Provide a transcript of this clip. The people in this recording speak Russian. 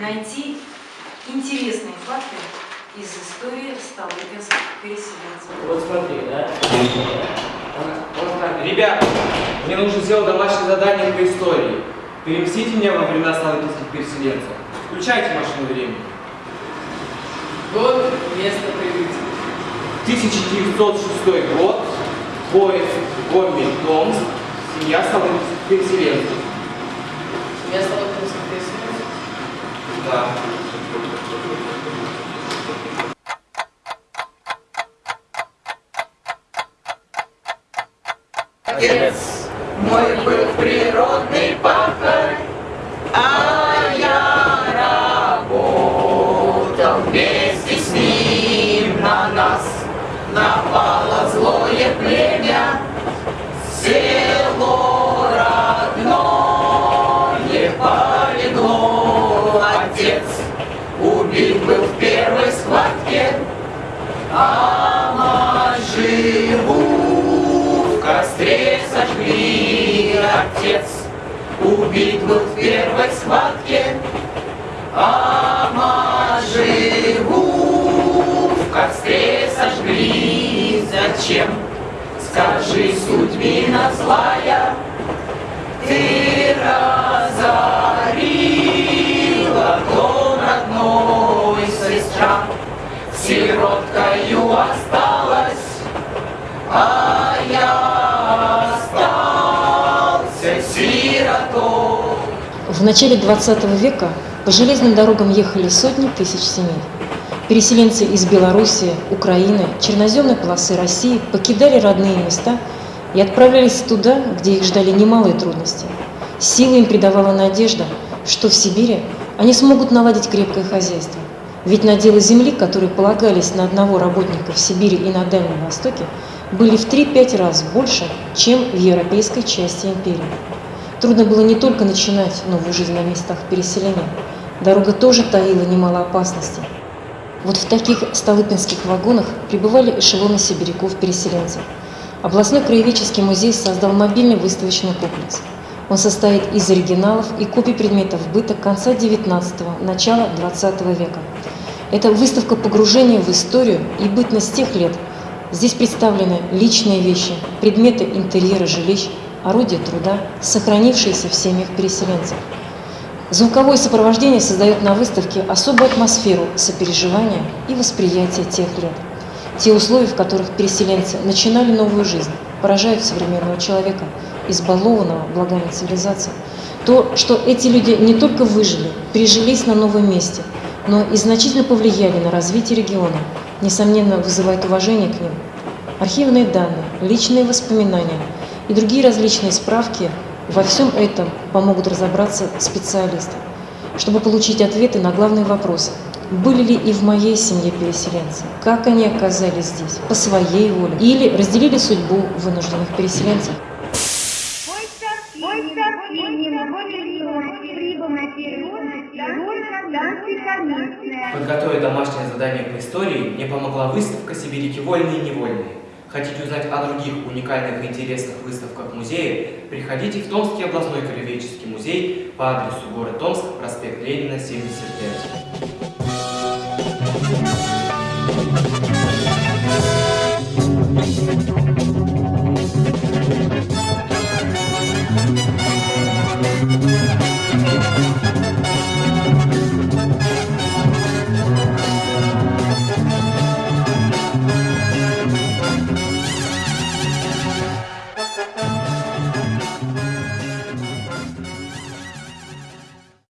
найти интересные факты из истории столыпинских переселенцев. Вот смотри, да? Вот так. Ребята, мне нужно сделать домашнее задание по истории. Переместите меня во времена столыпинских переселенцев. Включайте машину времени. Год, место прибытия. 1906 год. Поезд Гомель Томск. Семья столыпинских переселенцев. Семья столыпинских переселенцев. Да. Отец мой был природный пахарь, а я работал вместе с ним на нас. Напало злое племя, село родное полегло. Живу в костре сожгли. Отец убит был в первой схватке, а мать живу в костре сожгли. Зачем? Скажи, судьбина злая, ты разорила а я остался сиротой. В начале 20 века по железным дорогам ехали сотни тысяч семей. Переселенцы из Белоруссии, Украины, черноземной полосы России покидали родные места и отправлялись туда, где их ждали немалые трудности. Силы им придавала надежда, что в Сибири они смогут наладить крепкое хозяйство. Ведь наделы земли, которые полагались на одного работника в Сибири и на Дальнем Востоке, были в 3-5 раз больше, чем в европейской части империи. Трудно было не только начинать новую жизнь на местах переселения. Дорога тоже таила немало опасностей. Вот в таких столыпинских вагонах прибывали эшелоны сибиряков-переселенцев. Областной краеведческий музей создал мобильный выставочный комплекс. Он состоит из оригиналов и копий предметов быта конца XIX – начала XX века. Это выставка погружения в историю и бытность тех лет. Здесь представлены личные вещи, предметы интерьера жилищ, орудия труда, сохранившиеся в семьях переселенцев. Звуковое сопровождение создает на выставке особую атмосферу сопереживания и восприятия тех лет. Те условия, в которых переселенцы начинали новую жизнь, поражают современного человека, избалованного благами цивилизации. То, что эти люди не только выжили, прижились на новом месте, но и значительно повлияли на развитие региона, несомненно, вызывает уважение к ним. Архивные данные, личные воспоминания и другие различные справки во всем этом помогут разобраться специалисты, чтобы получить ответы на главные вопросы. Были ли и в моей семье переселенцы? Как они оказались здесь? По своей воле? Или разделили судьбу вынужденных переселенцев? Мой сообщение работает прибыл на территорию станции Комитная. Подготовить домашнее задание по истории мне помогла выставка «Сибиряки вольные и невольные». Хотите узнать о других уникальных и интересных выставках музея? Приходите в Томский областной краеведческий музей по адресу город Томск, проспект Ленина, 75.